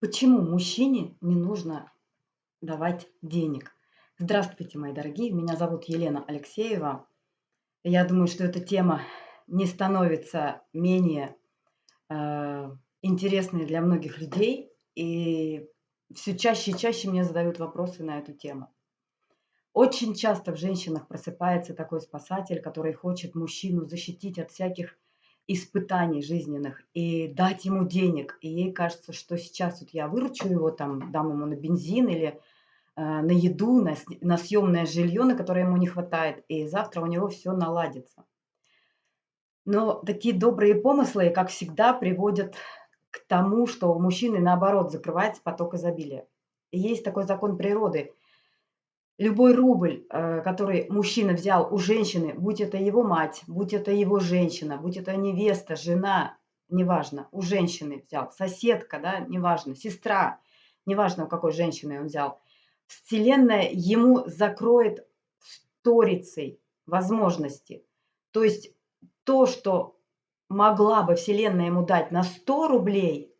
Почему мужчине не нужно давать денег? Здравствуйте, мои дорогие, меня зовут Елена Алексеева. Я думаю, что эта тема не становится менее э, интересной для многих людей, и все чаще и чаще мне задают вопросы на эту тему. Очень часто в женщинах просыпается такой спасатель, который хочет мужчину защитить от всяких испытаний жизненных и дать ему денег. И ей кажется, что сейчас вот я выручу его, там, дам ему на бензин или э, на еду, на, на съемное жилье, на которое ему не хватает, и завтра у него все наладится. Но такие добрые помыслы, как всегда, приводят к тому, что у мужчины, наоборот, закрывается поток изобилия. И есть такой закон природы – любой рубль, э, который мужчина взял у женщины, будь это его мать, будь это его женщина, будь это невеста, жена, неважно, у женщины взял, соседка, да, неважно, сестра, неважно, у какой женщины он взял, Вселенная ему закроет сторицей возможности. То есть то, что могла бы Вселенная ему дать на 100 рублей,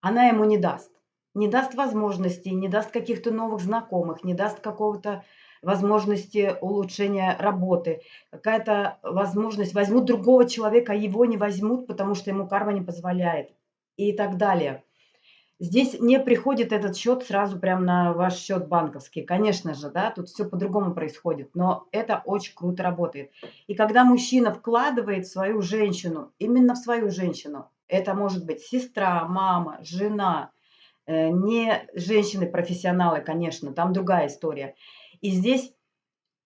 она ему не даст не даст возможностей, не даст каких-то новых знакомых, не даст какого-то возможности улучшения работы, какая-то возможность, возьмут другого человека, а его не возьмут, потому что ему карма не позволяет и так далее. Здесь не приходит этот счет сразу прямо на ваш счет банковский. Конечно же, да, тут все по-другому происходит, но это очень круто работает. И когда мужчина вкладывает в свою женщину, именно в свою женщину, это может быть сестра, мама, жена, не женщины-профессионалы, конечно, там другая история. И здесь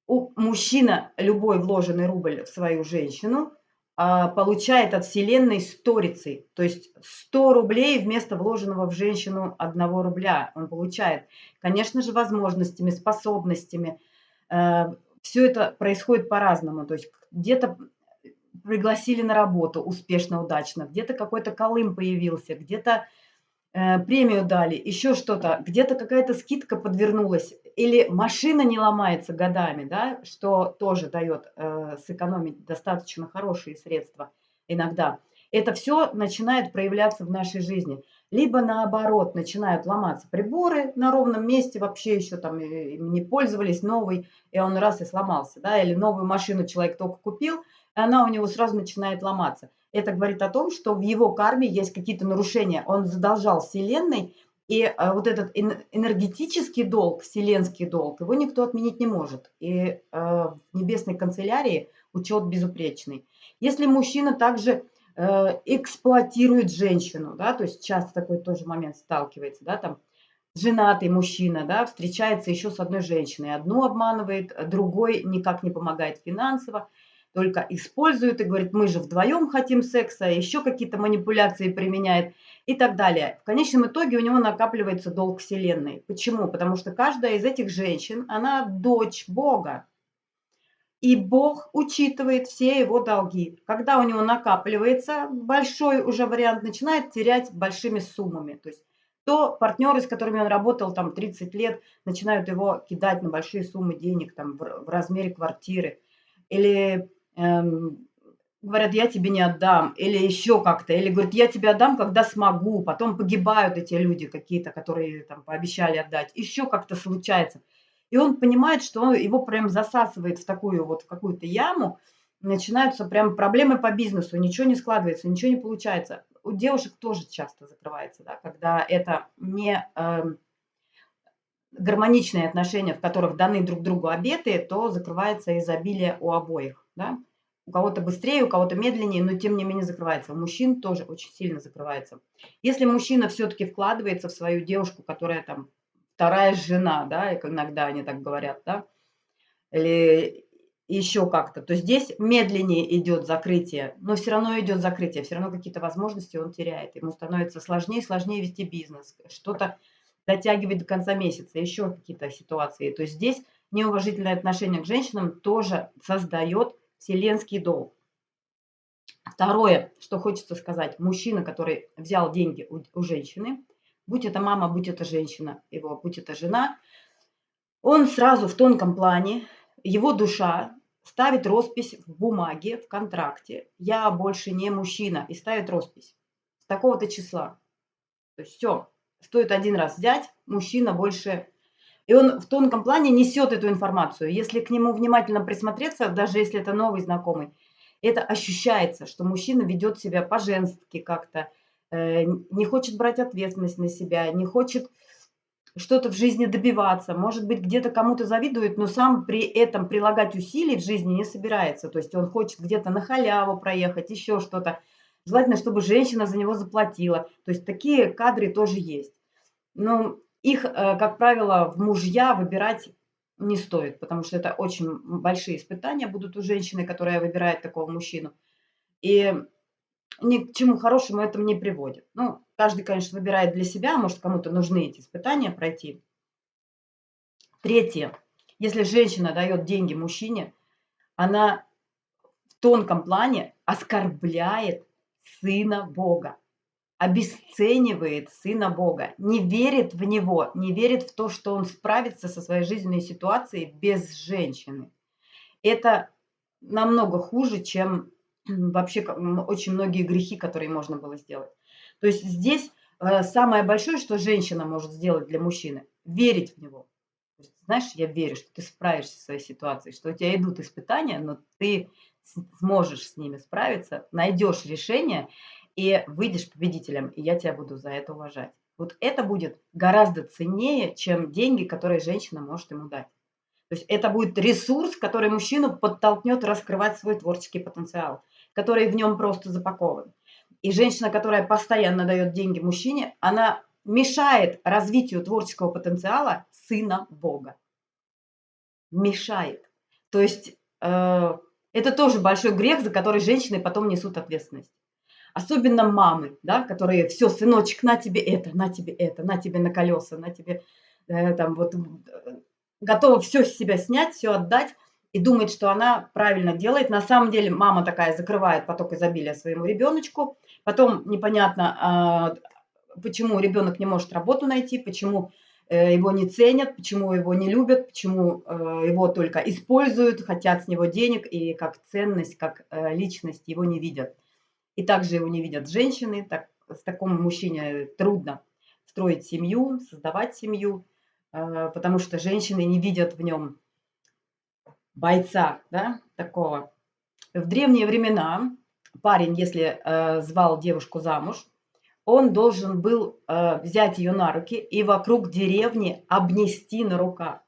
у мужчина любой вложенный рубль в свою женщину а, получает от Вселенной сторицей. То есть 100 рублей вместо вложенного в женщину 1 рубля он получает. Конечно же, возможностями, способностями. Э, Все это происходит по-разному. То есть где-то пригласили на работу успешно, удачно, где-то какой-то колым появился, где-то Э, премию дали, еще что-то, где-то какая-то скидка подвернулась, или машина не ломается годами, да, что тоже дает э, сэкономить достаточно хорошие средства иногда. Это все начинает проявляться в нашей жизни. Либо наоборот, начинают ломаться приборы на ровном месте, вообще еще там не пользовались, новый, и он раз и сломался, да, или новую машину человек только купил, и она у него сразу начинает ломаться. Это говорит о том, что в его карме есть какие-то нарушения. Он задолжал Вселенной, и э, вот этот энергетический долг, вселенский долг, его никто отменить не может. И э, в небесной канцелярии учет безупречный. Если мужчина также э, эксплуатирует женщину, да, то есть часто такой тоже момент сталкивается, да, там женатый мужчина, да, встречается еще с одной женщиной, одну обманывает, другой никак не помогает финансово, только использует и говорит, мы же вдвоем хотим секса, еще какие-то манипуляции применяет и так далее. В конечном итоге у него накапливается долг Вселенной. Почему? Потому что каждая из этих женщин, она дочь Бога. И Бог учитывает все его долги. Когда у него накапливается, большой уже вариант начинает терять большими суммами. То есть то партнеры, с которыми он работал там 30 лет, начинают его кидать на большие суммы денег там, в, размере квартиры. Или говорят, я тебе не отдам, или еще как-то, или говорят, я тебе отдам, когда смогу, потом погибают эти люди какие-то, которые там пообещали отдать, еще как-то случается. И он понимает, что он, его прям засасывает в такую вот, в какую-то яму, начинаются прям проблемы по бизнесу, ничего не складывается, ничего не получается. У девушек тоже часто закрывается, да, когда это не э, гармоничные отношения, в которых даны друг другу обеты, то закрывается изобилие у обоих, да. У кого-то быстрее, у кого-то медленнее, но тем не менее закрывается. У мужчин тоже очень сильно закрывается. Если мужчина все-таки вкладывается в свою девушку, которая там вторая жена, да, иногда они так говорят, да, или еще как-то, то здесь медленнее идет закрытие, но все равно идет закрытие, все равно какие-то возможности он теряет. Ему становится сложнее и сложнее вести бизнес, что-то дотягивать до конца месяца, еще какие-то ситуации. То есть здесь неуважительное отношение к женщинам тоже создает вселенский долг. Второе, что хочется сказать, мужчина, который взял деньги у, у женщины, будь это мама, будь это женщина его, будь это жена, он сразу в тонком плане, его душа ставит роспись в бумаге, в контракте. Я больше не мужчина. И ставит роспись с такого-то числа. То есть все. стоит один раз взять, мужчина больше... И он в тонком плане несет эту информацию. Если к нему внимательно присмотреться, даже если это новый знакомый, это ощущается, что мужчина ведет себя по-женски как-то, э, не хочет брать ответственность на себя, не хочет что-то в жизни добиваться, может быть, где-то кому-то завидует, но сам при этом прилагать усилий в жизни не собирается. То есть он хочет где-то на халяву проехать, еще что-то. Желательно, чтобы женщина за него заплатила. То есть такие кадры тоже есть. Но их, э, как правило, в мужья выбирать не стоит, потому что это очень большие испытания будут у женщины, которая выбирает такого мужчину. И ни к чему хорошему это не приводит. Ну, каждый, конечно, выбирает для себя, может, кому-то нужны эти испытания пройти. Третье. Если женщина дает деньги мужчине, она в тонком плане оскорбляет сына Бога, обесценивает сына Бога, не верит в него, не верит в то, что он справится со своей жизненной ситуацией без женщины. Это намного хуже, чем вообще очень многие грехи, которые можно было сделать. То есть здесь э, самое большое, что женщина может сделать для мужчины, верить в него. Знаешь, я верю, что ты справишься со своей ситуацией, что у тебя идут испытания, но ты сможешь с ними справиться, найдешь решение и выйдешь победителем, и я тебя буду за это уважать. Вот это будет гораздо ценнее, чем деньги, которые женщина может ему дать. То есть это будет ресурс, который мужчину подтолкнет раскрывать свой творческий потенциал, который в нем просто запакован. И женщина, которая постоянно дает деньги мужчине, она мешает развитию творческого потенциала сына Бога. Мешает. То есть э, это тоже большой грех, за который женщины потом несут ответственность. Особенно мамы, да, которые все, сыночек, на тебе это, на тебе это, на тебе на колеса, на тебе э, там вот э, готова все с себя снять, все отдать и думает, что она правильно делает. На самом деле мама такая закрывает поток изобилия своему ребеночку. Потом непонятно, э, почему ребенок не может работу найти, почему Э, его не ценят, почему его не любят, почему э, его только используют, хотят с него денег и как ценность, как э, личность его не видят. И также его не видят женщины, так, с такому мужчине трудно строить семью, создавать семью, потому что женщины не видят в нем бойца, да, такого. В древние времена парень, если звал девушку замуж, он должен был э, взять ее на руки и вокруг деревни обнести на руках.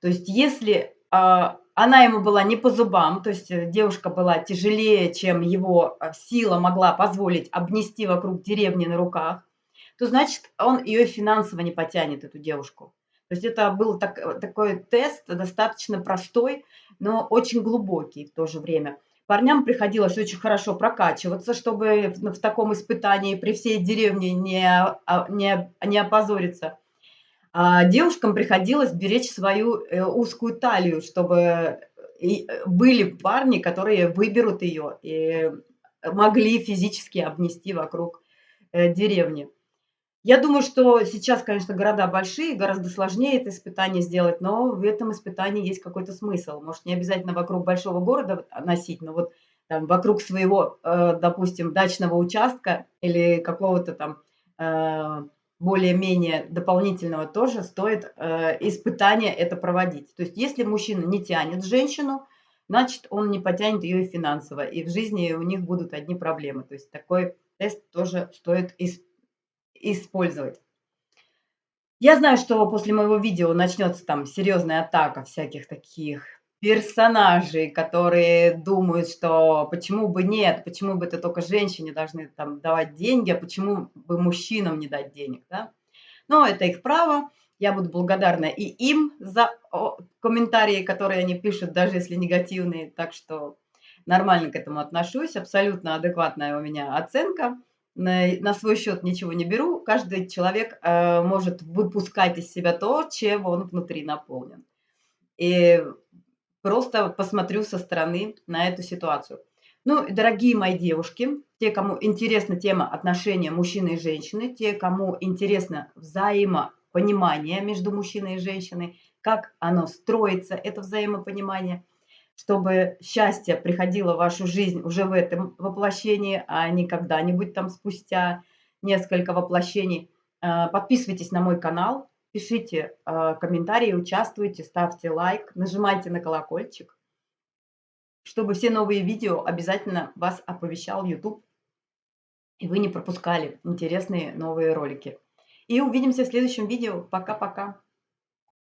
То есть если э, она ему была не по зубам, то есть э, девушка была тяжелее, чем его э, сила могла позволить обнести вокруг деревни на руках, то значит он ее финансово не потянет, эту девушку. То есть это был так, э, такой тест, достаточно простой, но очень глубокий в то же время – Парням приходилось очень хорошо прокачиваться, чтобы в, в таком испытании при всей деревне не, а, не, не опозориться. А девушкам приходилось беречь свою э, узкую талию, чтобы и были парни, которые выберут ее и могли физически обнести вокруг э, деревни. Я думаю, что сейчас, конечно, города большие, гораздо сложнее это испытание сделать, но в этом испытании есть какой-то смысл. Может, не обязательно вокруг большого города носить, но вот там, вокруг своего, э, допустим, дачного участка или какого-то там э, более-менее дополнительного тоже стоит э, испытание это проводить. То есть если мужчина не тянет женщину, значит, он не потянет ее и финансово, и в жизни у них будут одни проблемы. То есть такой тест тоже стоит испытать использовать. Я знаю, что после моего видео начнется там серьезная атака всяких таких персонажей, которые думают, что почему бы нет, почему бы это только женщине должны там давать деньги, а почему бы мужчинам не дать денег, да? Но это их право. Я буду благодарна и им за комментарии, которые они пишут, даже если негативные. Так что нормально к этому отношусь, абсолютно адекватная у меня оценка на, свой счет ничего не беру. Каждый человек э, может выпускать из себя то, чем он внутри наполнен. И просто посмотрю со стороны на эту ситуацию. Ну, дорогие мои девушки, те, кому интересна тема отношения мужчины и женщины, те, кому интересно взаимопонимание между мужчиной и женщиной, как оно строится, это взаимопонимание – чтобы счастье приходило в вашу жизнь уже в этом воплощении, а не когда-нибудь там спустя несколько воплощений. Э, подписывайтесь на мой канал, пишите э, комментарии, участвуйте, ставьте лайк, нажимайте на колокольчик, чтобы все новые видео обязательно вас оповещал YouTube, и вы не пропускали интересные новые ролики. И увидимся в следующем видео. Пока-пока.